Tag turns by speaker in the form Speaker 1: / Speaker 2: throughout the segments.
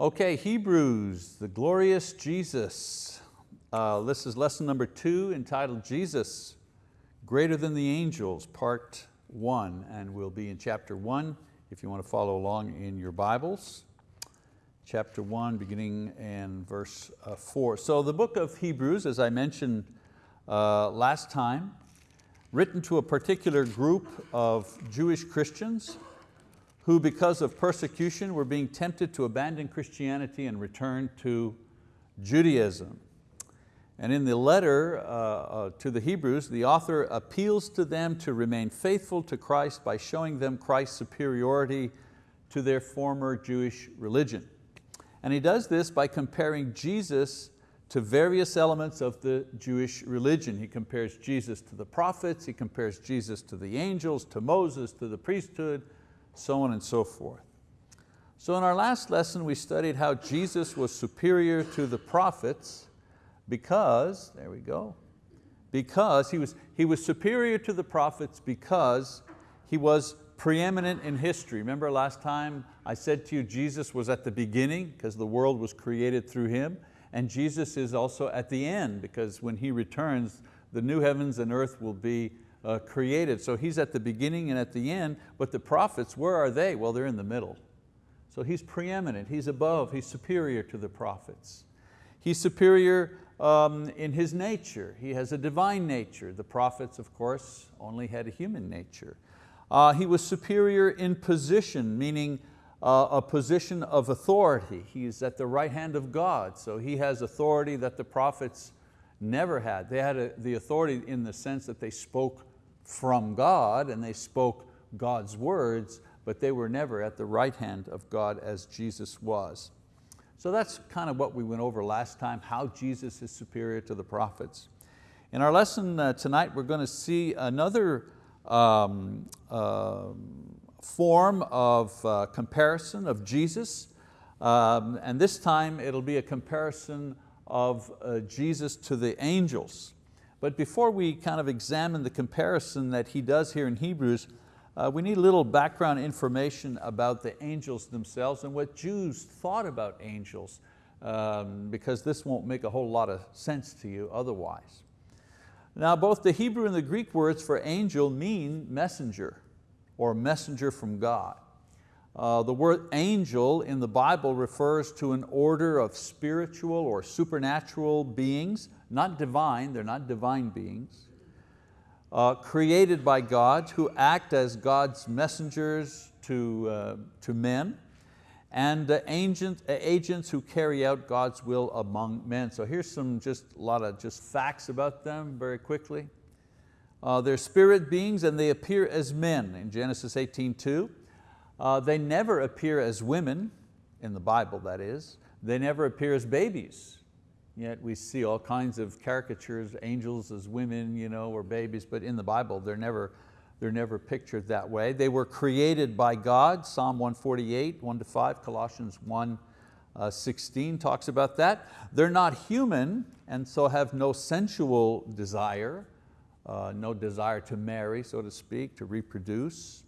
Speaker 1: Okay, Hebrews, the glorious Jesus. Uh, this is lesson number two entitled Jesus, Greater Than the Angels, part one, and we'll be in chapter one if you want to follow along in your Bibles. Chapter one, beginning in verse uh, four. So the book of Hebrews, as I mentioned uh, last time, written to a particular group of Jewish Christians who because of persecution were being tempted to abandon Christianity and return to Judaism. And in the letter uh, uh, to the Hebrews, the author appeals to them to remain faithful to Christ by showing them Christ's superiority to their former Jewish religion. And he does this by comparing Jesus to various elements of the Jewish religion. He compares Jesus to the prophets, he compares Jesus to the angels, to Moses, to the priesthood, so on and so forth. So in our last lesson we studied how Jesus was superior to the prophets because, there we go, because he was, he was superior to the prophets because he was preeminent in history. Remember last time I said to you Jesus was at the beginning because the world was created through Him and Jesus is also at the end because when He returns the new heavens and earth will be uh, created. So he's at the beginning and at the end, but the prophets, where are they? Well, they're in the middle. So he's preeminent, he's above, he's superior to the prophets. He's superior um, in his nature. He has a divine nature. The prophets, of course, only had a human nature. Uh, he was superior in position, meaning uh, a position of authority. He's at the right hand of God, so he has authority that the prophets never had. They had a, the authority in the sense that they spoke from God and they spoke God's words, but they were never at the right hand of God as Jesus was. So that's kind of what we went over last time, how Jesus is superior to the prophets. In our lesson uh, tonight, we're going to see another um, uh, form of uh, comparison of Jesus, um, and this time it'll be a comparison of uh, Jesus to the angels. But before we kind of examine the comparison that he does here in Hebrews, uh, we need a little background information about the angels themselves and what Jews thought about angels, um, because this won't make a whole lot of sense to you otherwise. Now both the Hebrew and the Greek words for angel mean messenger or messenger from God. Uh, the word angel in the Bible refers to an order of spiritual or supernatural beings not divine, they're not divine beings, uh, created by God who act as God's messengers to, uh, to men and uh, agent, uh, agents who carry out God's will among men. So here's some just a lot of just facts about them very quickly. Uh, they're spirit beings and they appear as men in Genesis 18.2. Uh, they never appear as women, in the Bible that is. They never appear as babies Yet we see all kinds of caricatures, angels as women you know, or babies, but in the Bible they're never, they're never pictured that way. They were created by God, Psalm 148, 1 to 5, Colossians 1, uh, 16 talks about that. They're not human and so have no sensual desire, uh, no desire to marry, so to speak, to reproduce.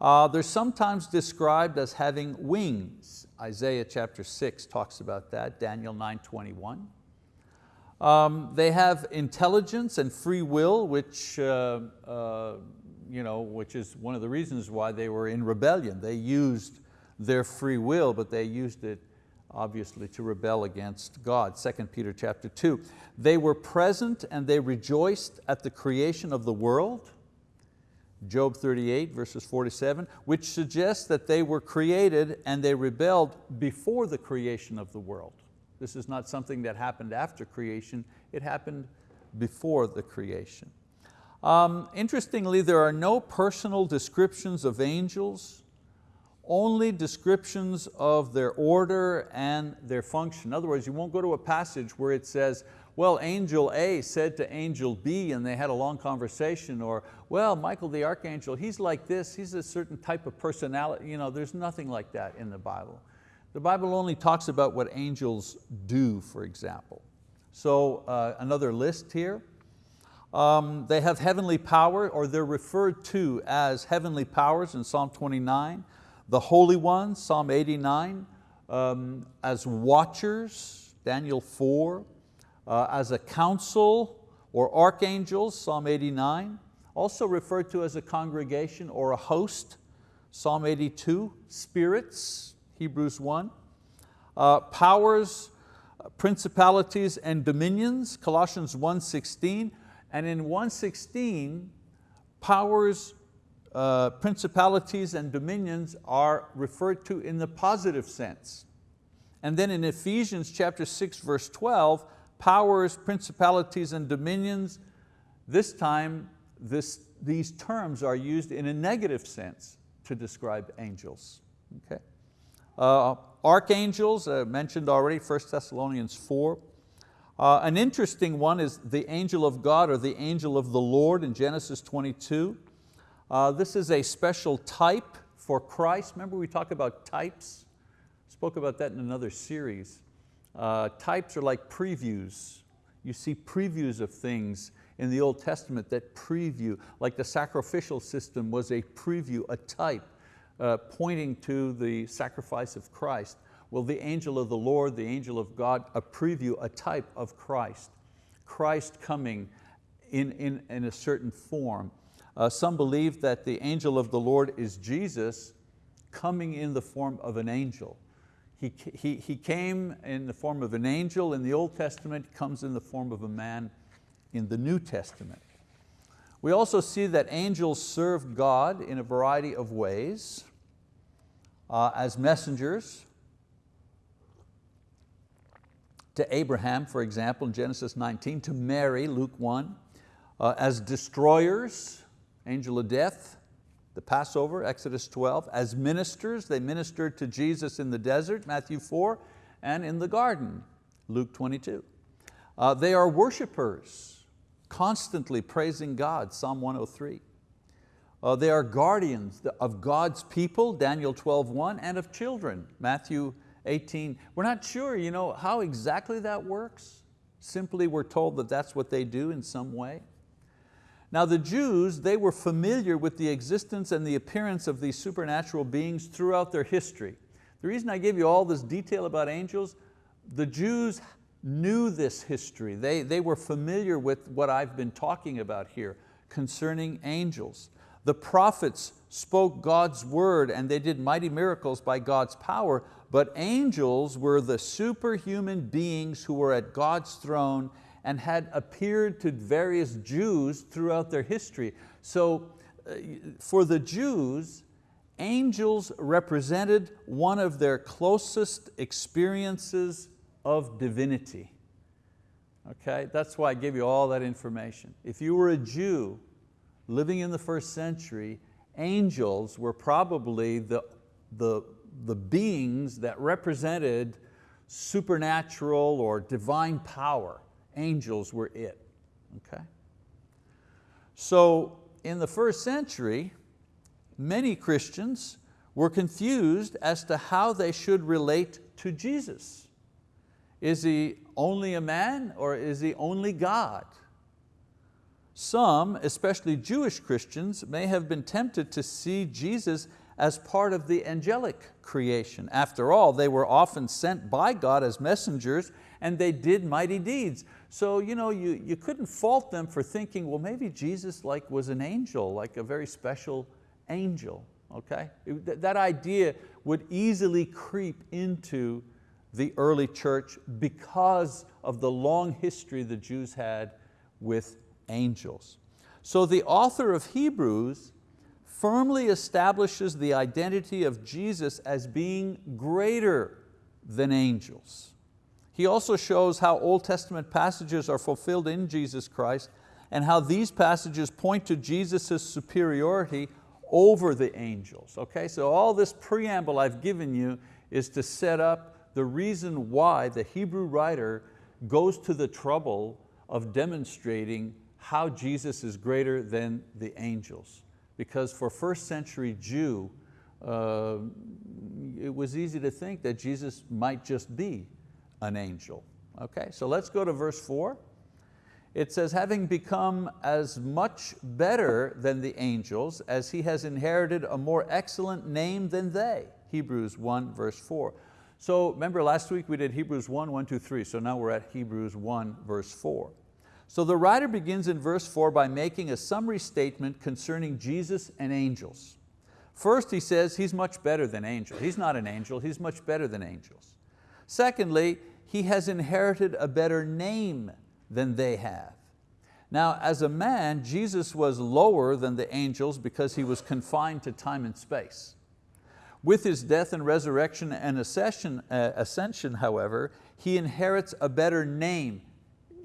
Speaker 1: Uh, they're sometimes described as having wings. Isaiah chapter 6 talks about that, Daniel 9:21. Um, they have intelligence and free will, which, uh, uh, you know, which is one of the reasons why they were in rebellion. They used their free will, but they used it obviously to rebel against God, 2 Peter chapter 2. They were present and they rejoiced at the creation of the world, Job 38 verses 47, which suggests that they were created and they rebelled before the creation of the world. This is not something that happened after creation, it happened before the creation. Um, interestingly, there are no personal descriptions of angels, only descriptions of their order and their function. In other words, you won't go to a passage where it says, well, angel A said to angel B and they had a long conversation, or well, Michael the archangel, he's like this, he's a certain type of personality. You know, there's nothing like that in the Bible. The Bible only talks about what angels do, for example. So uh, another list here. Um, they have heavenly power, or they're referred to as heavenly powers in Psalm 29. The Holy One, Psalm 89, um, as watchers, Daniel 4, uh, as a council or archangels, Psalm 89, also referred to as a congregation or a host, Psalm 82, spirits, Hebrews 1, uh, powers, principalities and dominions, Colossians 1.16, and in 1.16, powers, uh, principalities and dominions are referred to in the positive sense. And then in Ephesians chapter 6 verse 12, powers, principalities and dominions, this time this, these terms are used in a negative sense to describe angels. Okay? Uh, archangels, uh, mentioned already, 1 Thessalonians 4. Uh, an interesting one is the angel of God or the angel of the Lord in Genesis 22. Uh, this is a special type for Christ. Remember we talked about types? Spoke about that in another series. Uh, types are like previews. You see previews of things in the Old Testament that preview, like the sacrificial system was a preview, a type, uh, pointing to the sacrifice of Christ. Well, the angel of the Lord, the angel of God, a preview, a type of Christ. Christ coming in, in, in a certain form. Uh, some believe that the angel of the Lord is Jesus coming in the form of an angel. He, he, he came in the form of an angel in the Old Testament, comes in the form of a man in the New Testament. We also see that angels serve God in a variety of ways uh, as messengers, to Abraham, for example, in Genesis 19, to Mary, Luke 1, uh, as destroyers, angel of death, the Passover, Exodus 12, as ministers, they ministered to Jesus in the desert, Matthew 4, and in the garden, Luke 22. Uh, they are worshipers, constantly praising God, Psalm 103. Uh, they are guardians of God's people, Daniel 12.1, and of children, Matthew 18. We're not sure you know, how exactly that works. Simply we're told that that's what they do in some way. Now the Jews, they were familiar with the existence and the appearance of these supernatural beings throughout their history. The reason I give you all this detail about angels, the Jews knew this history. They, they were familiar with what I've been talking about here concerning angels. The prophets spoke God's word and they did mighty miracles by God's power, but angels were the superhuman beings who were at God's throne and had appeared to various Jews throughout their history. So uh, for the Jews, angels represented one of their closest experiences of divinity. Okay, that's why I gave you all that information. If you were a Jew living in the first century, angels were probably the, the, the beings that represented supernatural or divine power angels were it, okay? So in the first century, many Christians were confused as to how they should relate to Jesus. Is He only a man or is He only God? Some, especially Jewish Christians, may have been tempted to see Jesus as part of the angelic creation. After all, they were often sent by God as messengers and they did mighty deeds. So you, know, you, you couldn't fault them for thinking, well, maybe Jesus like, was an angel, like a very special angel. Okay? It, that idea would easily creep into the early church because of the long history the Jews had with angels. So the author of Hebrews firmly establishes the identity of Jesus as being greater than angels. He also shows how Old Testament passages are fulfilled in Jesus Christ and how these passages point to Jesus' superiority over the angels. Okay, so all this preamble I've given you is to set up the reason why the Hebrew writer goes to the trouble of demonstrating how Jesus is greater than the angels. Because for first century Jew, uh, it was easy to think that Jesus might just be an angel. Okay, so let's go to verse four. It says, having become as much better than the angels as he has inherited a more excellent name than they. Hebrews 1 verse 4. So remember last week we did Hebrews 1, 1, 2, 3, so now we're at Hebrews 1 verse 4. So the writer begins in verse 4 by making a summary statement concerning Jesus and angels. First he says he's much better than angels. He's not an angel, he's much better than angels. Secondly, he has inherited a better name than they have. Now as a man, Jesus was lower than the angels because he was confined to time and space. With his death and resurrection and ascension, uh, ascension, however, he inherits a better name.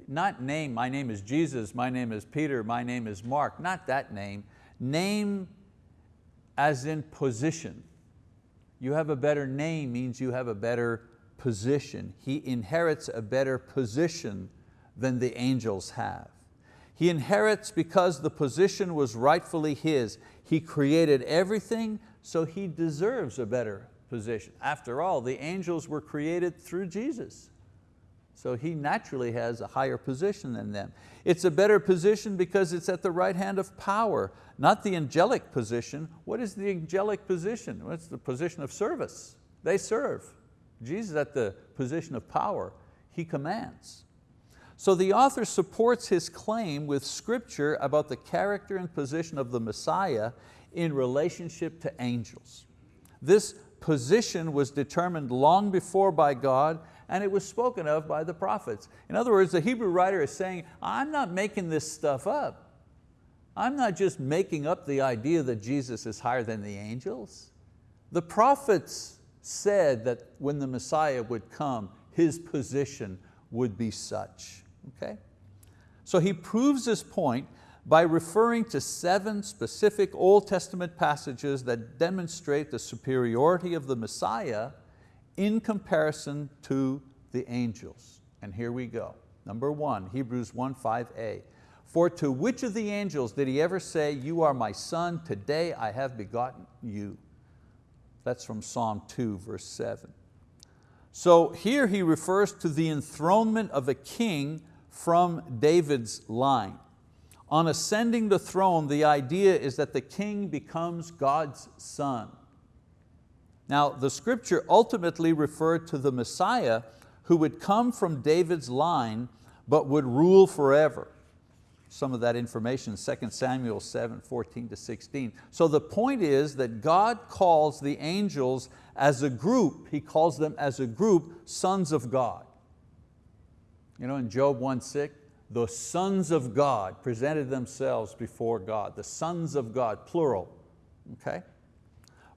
Speaker 1: Not name, my name is Jesus, my name is Peter, my name is Mark, not that name. Name as in position. You have a better name means you have a better position. He inherits a better position than the angels have. He inherits because the position was rightfully his. He created everything, so he deserves a better position. After all, the angels were created through Jesus. So he naturally has a higher position than them. It's a better position because it's at the right hand of power, not the angelic position. What is the angelic position? Well, it's the position of service. They serve. Jesus at the position of power. He commands. So the author supports his claim with scripture about the character and position of the Messiah in relationship to angels. This position was determined long before by God and it was spoken of by the prophets. In other words, the Hebrew writer is saying, I'm not making this stuff up. I'm not just making up the idea that Jesus is higher than the angels. The prophets said that when the Messiah would come, his position would be such. Okay? So he proves this point by referring to seven specific Old Testament passages that demonstrate the superiority of the Messiah in comparison to the angels. And here we go. Number one, Hebrews 1, 5a. For to which of the angels did he ever say, you are my son, today I have begotten you? That's from Psalm 2, verse 7. So here he refers to the enthronement of a king from David's line. On ascending the throne, the idea is that the king becomes God's son. Now the scripture ultimately referred to the Messiah who would come from David's line but would rule forever. Some of that information, 2 Samuel 7, 14 to 16. So the point is that God calls the angels as a group, He calls them as a group sons of God. You know, in Job 1, 6, the sons of God presented themselves before God, the sons of God, plural, okay?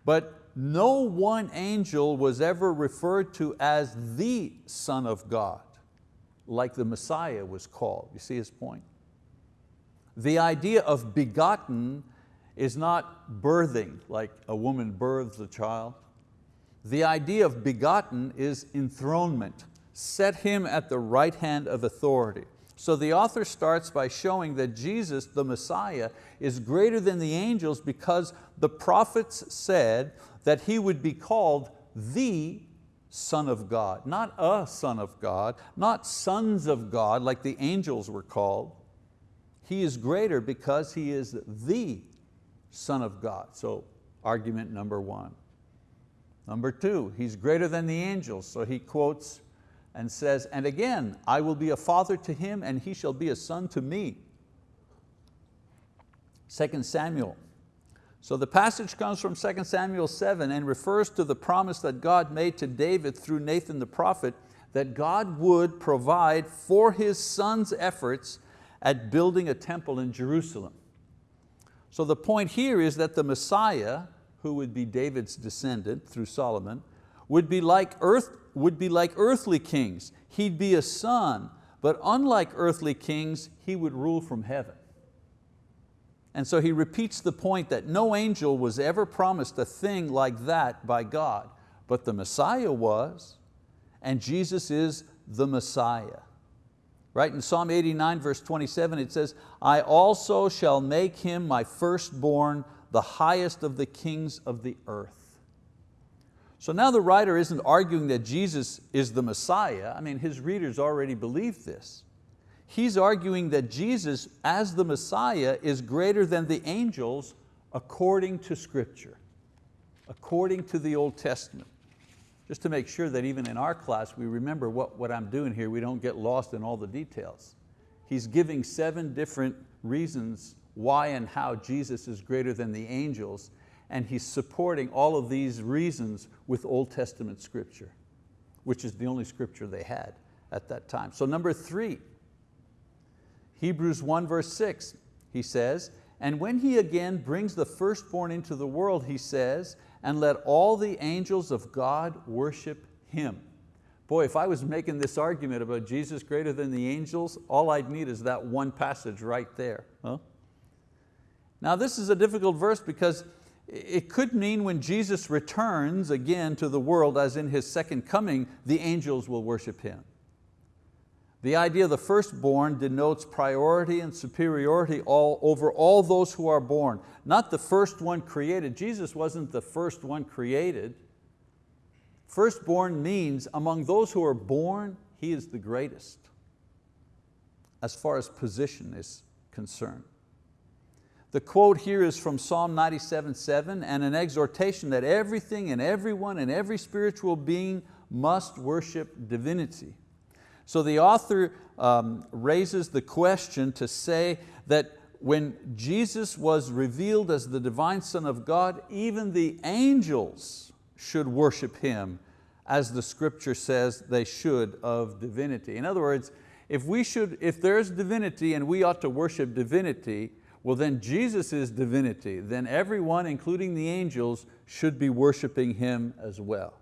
Speaker 1: But no one angel was ever referred to as the son of God, like the Messiah was called. You see his point? The idea of begotten is not birthing, like a woman births a child. The idea of begotten is enthronement, set him at the right hand of authority. So the author starts by showing that Jesus, the Messiah, is greater than the angels because the prophets said that He would be called the Son of God, not a Son of God, not sons of God like the angels were called. He is greater because He is the Son of God. So argument number one. Number two, He's greater than the angels, so he quotes and says, and again, I will be a father to him and he shall be a son to me. 2 Samuel. So the passage comes from 2 Samuel 7 and refers to the promise that God made to David through Nathan the prophet that God would provide for his son's efforts at building a temple in Jerusalem. So the point here is that the Messiah, who would be David's descendant through Solomon, would be like earth, would be like earthly kings. He'd be a son, but unlike earthly kings, he would rule from heaven. And so he repeats the point that no angel was ever promised a thing like that by God, but the Messiah was, and Jesus is the Messiah. Right, in Psalm 89 verse 27 it says, I also shall make him my firstborn, the highest of the kings of the earth. So now the writer isn't arguing that Jesus is the Messiah. I mean, his readers already believe this. He's arguing that Jesus, as the Messiah, is greater than the angels according to scripture, according to the Old Testament. Just to make sure that even in our class we remember what, what I'm doing here, we don't get lost in all the details. He's giving seven different reasons why and how Jesus is greater than the angels, and he's supporting all of these reasons with Old Testament scripture, which is the only scripture they had at that time. So number three, Hebrews 1 verse 6, he says, and when he again brings the firstborn into the world, he says, and let all the angels of God worship Him. Boy, if I was making this argument about Jesus greater than the angels, all I'd need is that one passage right there. Huh? Now this is a difficult verse because it could mean when Jesus returns again to the world as in His second coming, the angels will worship Him. The idea of the firstborn denotes priority and superiority all, over all those who are born, not the first one created. Jesus wasn't the first one created. Firstborn means among those who are born, he is the greatest as far as position is concerned. The quote here is from Psalm 97:7 and an exhortation that everything and everyone and every spiritual being must worship divinity. So the author um, raises the question to say that when Jesus was revealed as the divine Son of God, even the angels should worship Him as the scripture says they should of divinity. In other words, if, we should, if there's divinity and we ought to worship divinity, well then Jesus is divinity. Then everyone, including the angels, should be worshiping Him as well.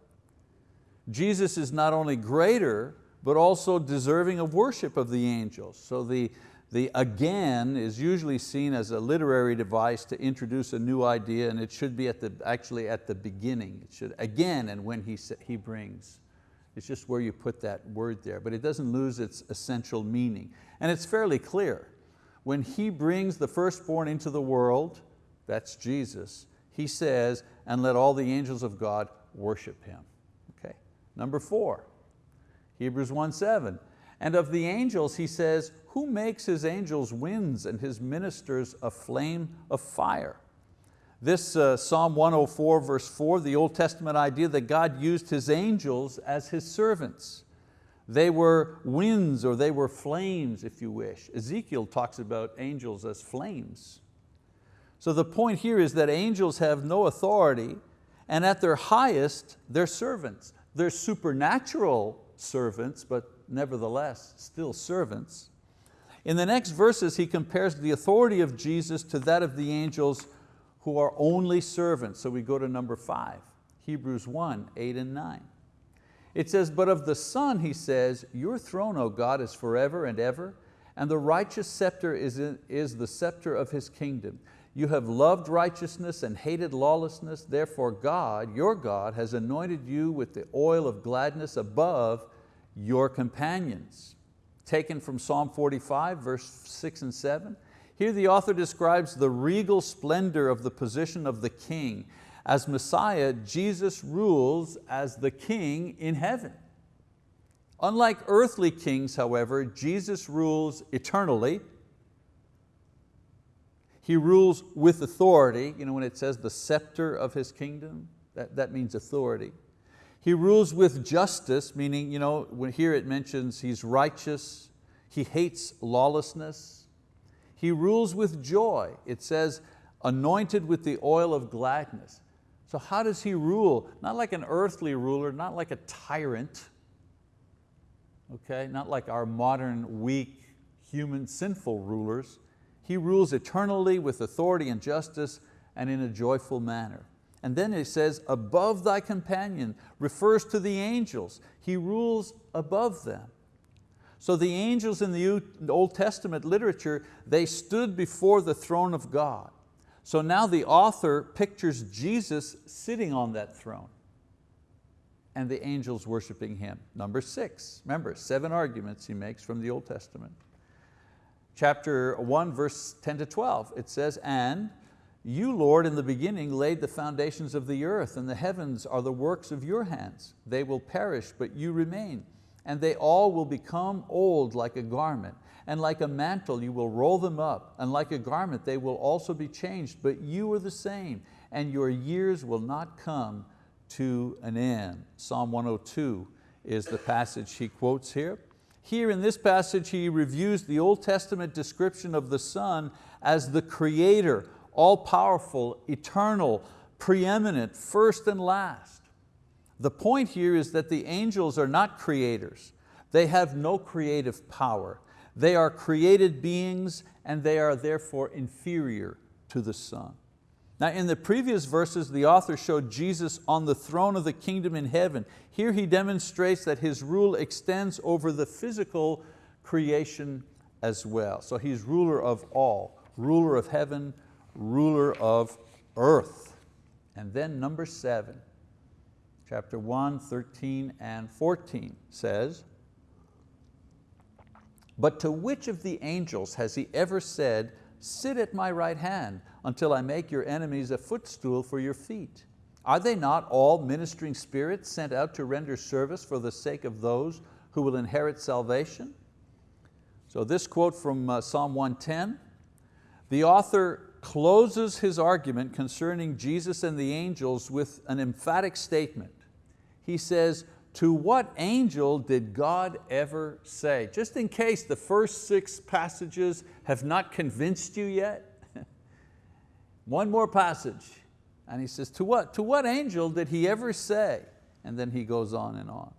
Speaker 1: Jesus is not only greater, but also deserving of worship of the angels. So the, the again is usually seen as a literary device to introduce a new idea and it should be at the, actually at the beginning. It should, again and when he, he brings. It's just where you put that word there, but it doesn't lose its essential meaning. And it's fairly clear. When He brings the firstborn into the world, that's Jesus, He says, and let all the angels of God worship Him. Okay. Number four, Hebrews 1.7. And of the angels, he says, who makes his angels winds and his ministers a flame of fire? This uh, Psalm 104 verse 4, the Old Testament idea that God used His angels as His servants. They were winds or they were flames, if you wish. Ezekiel talks about angels as flames. So the point here is that angels have no authority and at their highest, they're servants. They're supernatural servants, but nevertheless still servants. In the next verses, he compares the authority of Jesus to that of the angels who are only servants. So we go to number five, Hebrews 1, eight and nine. It says, but of the Son, he says, your throne, O God, is forever and ever, and the righteous scepter is, in, is the scepter of His kingdom. You have loved righteousness and hated lawlessness, therefore God, your God, has anointed you with the oil of gladness above your companions. Taken from Psalm 45, verse six and seven. Here the author describes the regal splendor of the position of the king. As Messiah, Jesus rules as the king in heaven. Unlike earthly kings, however, Jesus rules eternally, he rules with authority, you know, when it says the scepter of His kingdom, that, that means authority. He rules with justice, meaning you know, when here it mentions He's righteous, He hates lawlessness. He rules with joy. It says, anointed with the oil of gladness. So how does He rule? Not like an earthly ruler, not like a tyrant, okay? not like our modern, weak, human, sinful rulers. He rules eternally with authority and justice and in a joyful manner. And then it says, above thy companion, refers to the angels. He rules above them. So the angels in the Old Testament literature, they stood before the throne of God. So now the author pictures Jesus sitting on that throne and the angels worshiping Him. Number six, remember, seven arguments he makes from the Old Testament chapter 1, verse 10 to 12. It says, and you, Lord, in the beginning laid the foundations of the earth, and the heavens are the works of your hands. They will perish, but you remain. And they all will become old like a garment, and like a mantle you will roll them up, and like a garment they will also be changed, but you are the same, and your years will not come to an end. Psalm 102 is the passage he quotes here. Here in this passage, he reviews the Old Testament description of the Son as the creator, all powerful, eternal, preeminent, first and last. The point here is that the angels are not creators. They have no creative power. They are created beings and they are therefore inferior to the Son. Now in the previous verses, the author showed Jesus on the throne of the kingdom in heaven. Here he demonstrates that His rule extends over the physical creation as well. So He's ruler of all, ruler of heaven, ruler of earth. And then number seven, chapter 1, 13 and 14 says, but to which of the angels has He ever said, sit at my right hand until I make your enemies a footstool for your feet? Are they not all ministering spirits sent out to render service for the sake of those who will inherit salvation? So this quote from uh, Psalm 110, the author closes his argument concerning Jesus and the angels with an emphatic statement. He says, to what angel did God ever say? Just in case the first six passages have not convinced you yet, one more passage. And he says, to what, to what angel did he ever say? And then he goes on and on.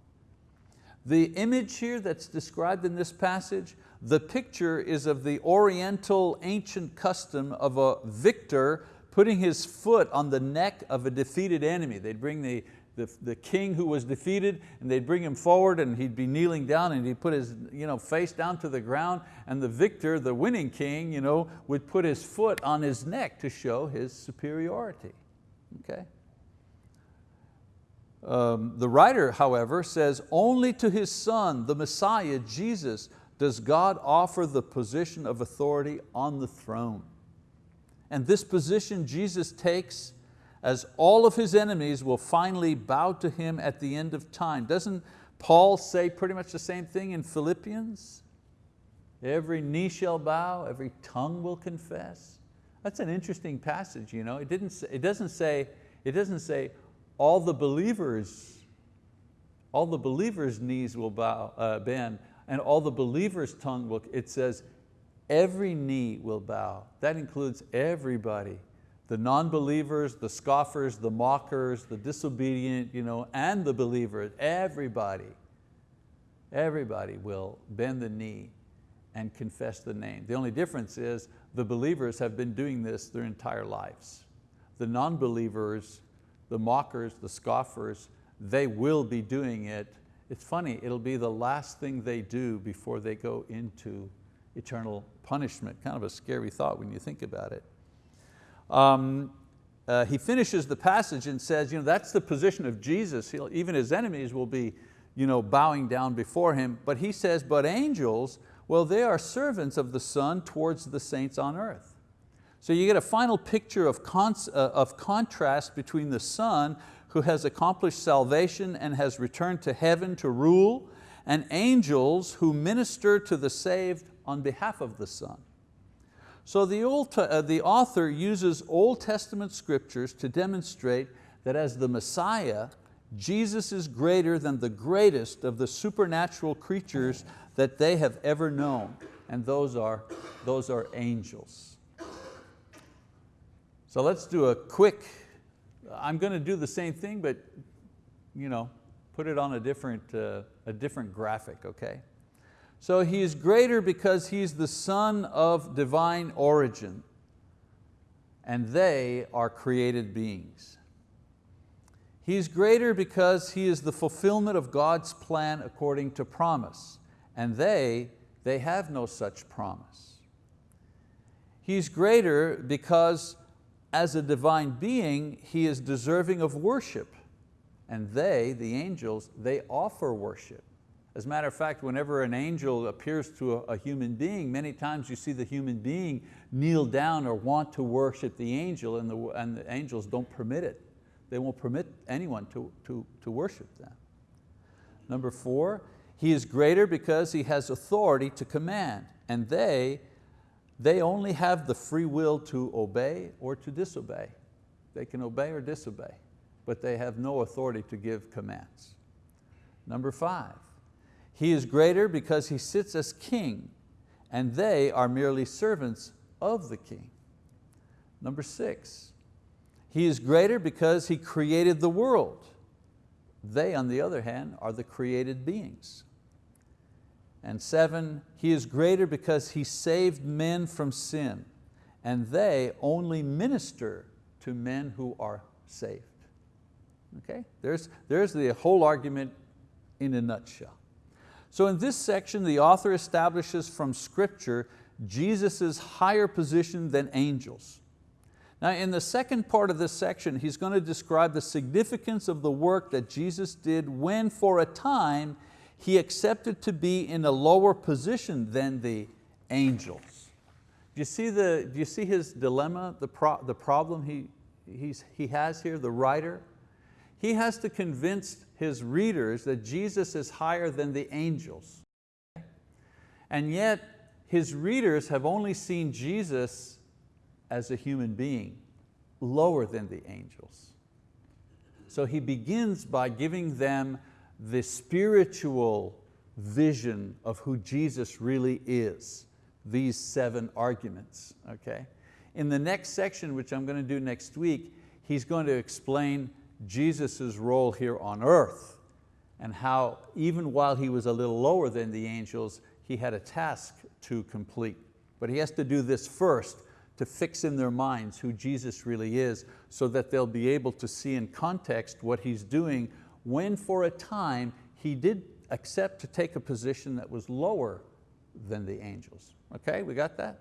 Speaker 1: The image here that's described in this passage, the picture is of the oriental ancient custom of a victor putting his foot on the neck of a defeated enemy. They'd bring the, the, the king who was defeated and they'd bring him forward and he'd be kneeling down and he'd put his you know, face down to the ground and the victor, the winning king, you know, would put his foot on his neck to show his superiority. Okay? Um, the writer, however, says, only to his son, the Messiah, Jesus, does God offer the position of authority on the throne. And this position Jesus takes as all of his enemies will finally bow to him at the end of time. Doesn't Paul say pretty much the same thing in Philippians? Every knee shall bow, every tongue will confess. That's an interesting passage. You know? it, didn't say, it, doesn't say, it doesn't say all the believers, all the believers' knees will bow, uh, bend and all the believers' tongue will, it says every knee will bow. That includes everybody the non-believers, the scoffers, the mockers, the disobedient, you know, and the believers, everybody, everybody will bend the knee and confess the name. The only difference is the believers have been doing this their entire lives. The non-believers, the mockers, the scoffers, they will be doing it. It's funny, it'll be the last thing they do before they go into eternal punishment. Kind of a scary thought when you think about it. Um, uh, he finishes the passage and says, you know, that's the position of Jesus. He'll, even his enemies will be you know, bowing down before him. But he says, but angels, well, they are servants of the Son towards the saints on earth. So you get a final picture of, uh, of contrast between the Son who has accomplished salvation and has returned to heaven to rule, and angels who minister to the saved on behalf of the Son. So the, Old, uh, the author uses Old Testament scriptures to demonstrate that as the Messiah, Jesus is greater than the greatest of the supernatural creatures that they have ever known, and those are, those are angels. So let's do a quick, I'm going to do the same thing, but you know, put it on a different, uh, a different graphic, okay? So he is greater because he's the son of divine origin and they are created beings. He's greater because he is the fulfillment of God's plan according to promise and they, they have no such promise. He's greater because as a divine being, he is deserving of worship and they, the angels, they offer worship. As a matter of fact, whenever an angel appears to a, a, human being, many times you see the human being kneel down or want to worship the angel and the, and the angels don't permit it. They won't permit anyone to, to, to worship them. Number four, he is greater because he has authority to command and they, they only have the free will to obey or to disobey. They can obey or disobey. but they have no authority to give commands. Number five, He is greater because He sits as king and they are merely servants of the king. Number six, He is greater because He created the world. They, on the other hand, are the created beings. And seven, He is greater because He saved men from sin and they only minister to men who are saved. Okay? There's, there's the whole argument in a nutshell. So in this section, the author establishes from scripture Jesus' higher position than angels. Now in the second part of this section, he's going to describe the significance of the work that Jesus did when for a time he accepted to be in a lower position than the angels. Do you see, the, do you see his dilemma, the, pro, the problem he, he has here, the writer? He has to convince his readers that Jesus is higher than the angels. And yet his readers have only seen Jesus as a human being, lower than the angels. So he begins by giving them the spiritual vision of who Jesus really is, these seven arguments, okay? In the next section, which I'm going to do next week, he's going to explain Jesus' role here on earth and how even while he was a little lower than the angels, he had a task to complete. But he has to do this first to fix in their minds who Jesus really is so that they'll be able to see in context what he's doing when for a time he did accept to take a position that was lower than the angels. Okay, we got that?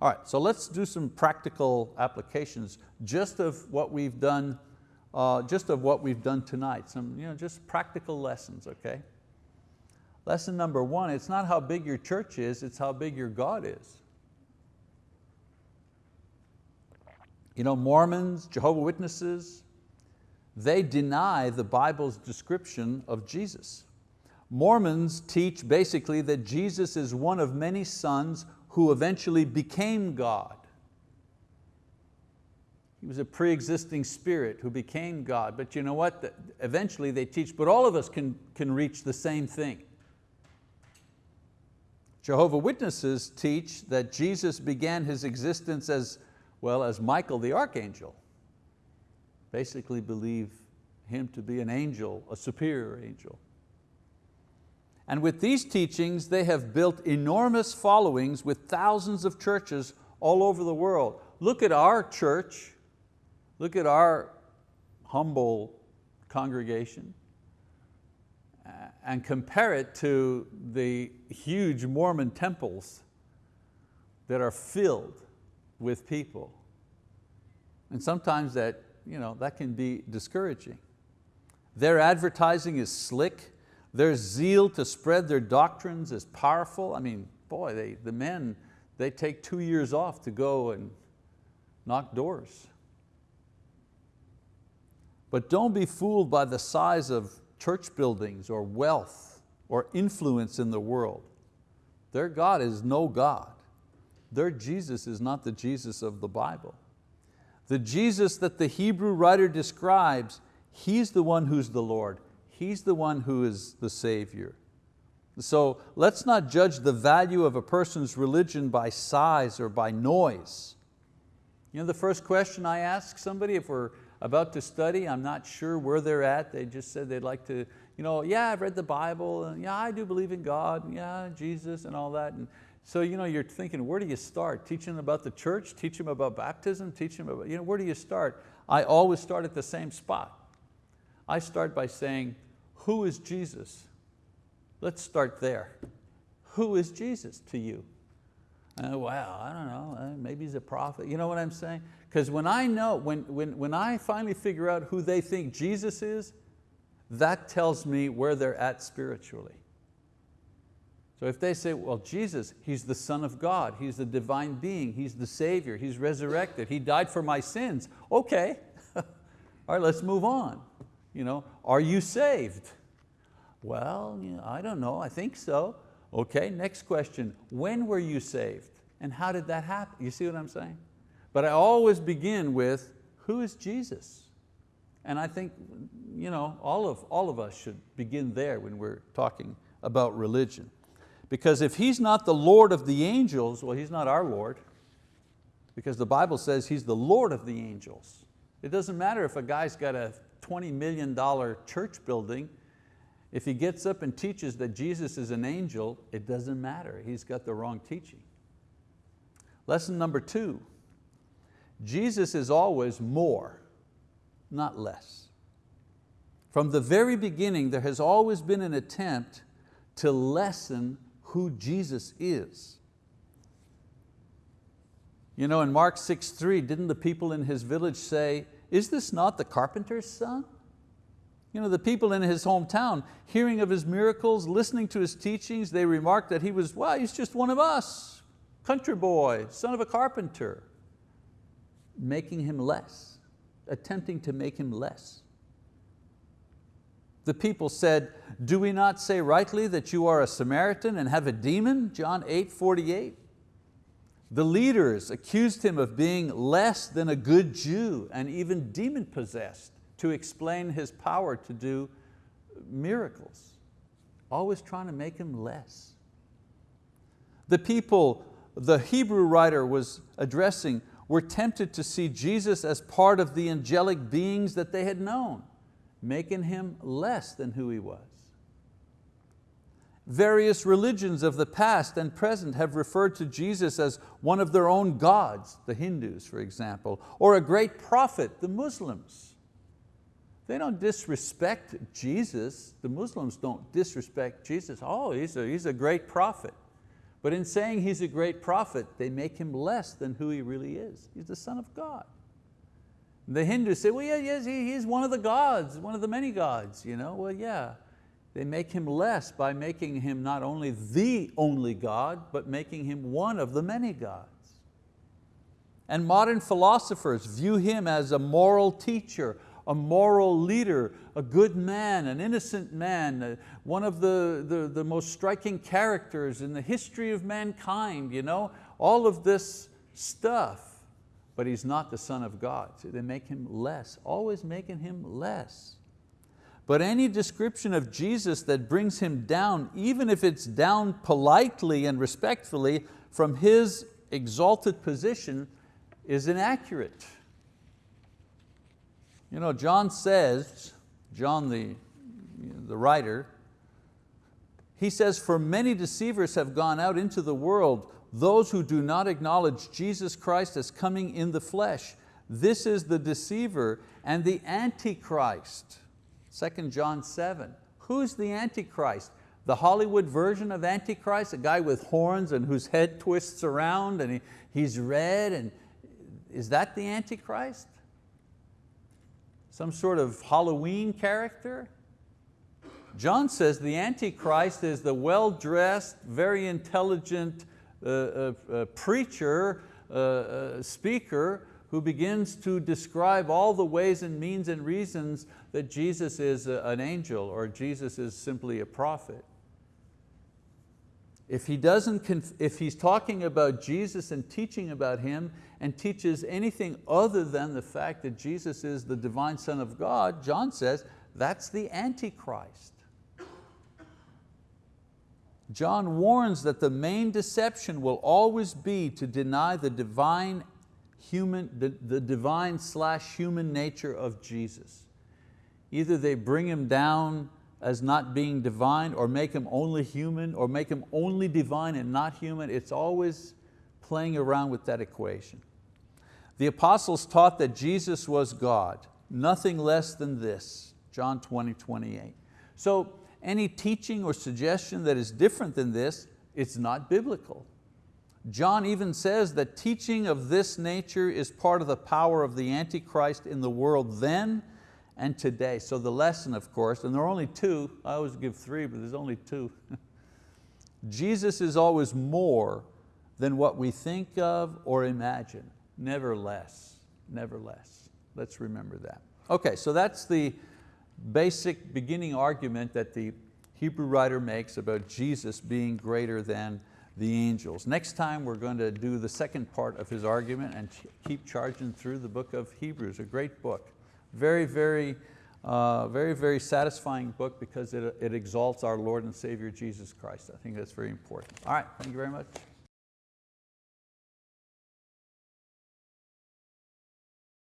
Speaker 1: All right, so let's do some practical applications just of what we've done uh, just of what we've done tonight, some you know, just practical lessons, okay? Lesson number one, it's not how big your church is, it's how big your God is. You know, Mormons, Jehovah Witnesses, they deny the Bible's description of Jesus. Mormons teach basically that Jesus is one of many sons who eventually became God. He was a pre-existing spirit who became God. But you know what? Eventually they teach, but all of us can, can reach the same thing. Jehovah Witnesses teach that Jesus began His existence as, well, as Michael the archangel. Basically believe Him to be an angel, a superior angel. And with these teachings, they have built enormous followings with thousands of churches all over the world. Look at our church, Look at our humble congregation and compare it to the huge Mormon temples that are filled with people. And sometimes that, you know, that can be discouraging. Their advertising is slick. Their zeal to spread their doctrines is powerful. I mean, boy, they, the men, they take two years off to go and knock doors. But don't be fooled by the size of church buildings or wealth or influence in the world. Their God is no God. Their Jesus is not the Jesus of the Bible. The Jesus that the Hebrew writer describes, He's the one who's the Lord. He's the one who is the Savior. So let's not judge the value of a person's religion by size or by noise. You know the first question I ask somebody if we're about to study. I'm not sure where they're at. They just said they'd like to, you know, yeah, I've read the Bible, and yeah, I do believe in God, yeah, Jesus and all that. And so you know, you're thinking, where do you start? Teaching them about the church, teach them about baptism, teach them about, you know, where do you start? I always start at the same spot. I start by saying, who is Jesus? Let's start there. Who is Jesus to you? Uh, well, I don't know, uh, maybe he's a prophet. You know what I'm saying? Because when I know, when, when, when I finally figure out who they think Jesus is, that tells me where they're at spiritually. So if they say, well, Jesus, He's the Son of God, He's the divine being, He's the Savior, He's resurrected, He died for my sins, okay, all right, let's move on. You know, are you saved? Well, you know, I don't know, I think so. Okay, next question, when were you saved? And how did that happen? You see what I'm saying? But I always begin with, who is Jesus? And I think you know, all, of, all of us should begin there when we're talking about religion. Because if He's not the Lord of the angels, well, He's not our Lord. Because the Bible says He's the Lord of the angels. It doesn't matter if a guy's got a $20 million church building, if he gets up and teaches that Jesus is an angel, it doesn't matter, he's got the wrong teaching. Lesson number two, Jesus is always more, not less. From the very beginning, there has always been an attempt to lessen who Jesus is. You know, in Mark 6.3, didn't the people in his village say, is this not the carpenter's son? You know, the people in his hometown, hearing of his miracles, listening to his teachings, they remarked that he was, well, he's just one of us, country boy, son of a carpenter, making him less, attempting to make him less. The people said, do we not say rightly that you are a Samaritan and have a demon? John 8, 48. The leaders accused him of being less than a good Jew and even demon possessed to explain his power to do miracles. Always trying to make him less. The people the Hebrew writer was addressing were tempted to see Jesus as part of the angelic beings that they had known, making Him less than who He was. Various religions of the past and present have referred to Jesus as one of their own gods, the Hindus for example, or a great prophet, the Muslims. They don't disrespect Jesus. The Muslims don't disrespect Jesus. Oh, he's a, he's a great prophet. But in saying he's a great prophet, they make him less than who he really is. He's the son of God. The Hindus say, well, yeah, yes, he's one of the gods, one of the many gods. You know? Well, yeah, they make him less by making him not only the only God, but making him one of the many gods. And modern philosophers view him as a moral teacher, a moral leader, a good man, an innocent man, uh, one of the, the, the most striking characters in the history of mankind, you know? all of this stuff, but he's not the son of God. So they make him less, always making him less. But any description of Jesus that brings Him down, even if it's down politely and respectfully from His exalted position, is inaccurate. You know, John says, John the, the writer, he says, for many deceivers have gone out into the world, those who do not acknowledge Jesus Christ as coming in the flesh. This is the deceiver and the antichrist. 2 John 7. Who's the Antichrist? The Hollywood version of Antichrist, a guy with horns and whose head twists around and he, he's red. And, is that the Antichrist? Some sort of Halloween character? John says the Antichrist is the well-dressed, very intelligent uh, uh, uh, preacher, uh, uh, speaker who begins to describe all the ways and means and reasons that Jesus is an angel or Jesus is simply a prophet. If, he doesn't, if he's talking about Jesus and teaching about Him and teaches anything other than the fact that Jesus is the divine Son of God, John says, that's the Antichrist. John warns that the main deception will always be to deny the divine human, the, the divine slash human nature of Jesus. Either they bring him down as not being divine or make him only human or make him only divine and not human. It's always playing around with that equation. The apostles taught that Jesus was God, nothing less than this, John 20, 28. So any teaching or suggestion that is different than this, it's not biblical. John even says that teaching of this nature is part of the power of the Antichrist in the world then and today. So the lesson, of course, and there are only two, I always give three, but there's only two. Jesus is always more than what we think of or imagine, never less, never less. Let's remember that. Okay, so that's the basic beginning argument that the Hebrew writer makes about Jesus being greater than the angels. Next time we're going to do the second part of his argument and keep charging through the book of Hebrews, a great book. Very, very, uh, very, very satisfying book because it, it exalts our Lord and Savior Jesus Christ. I think that's very important. All right, thank you very much.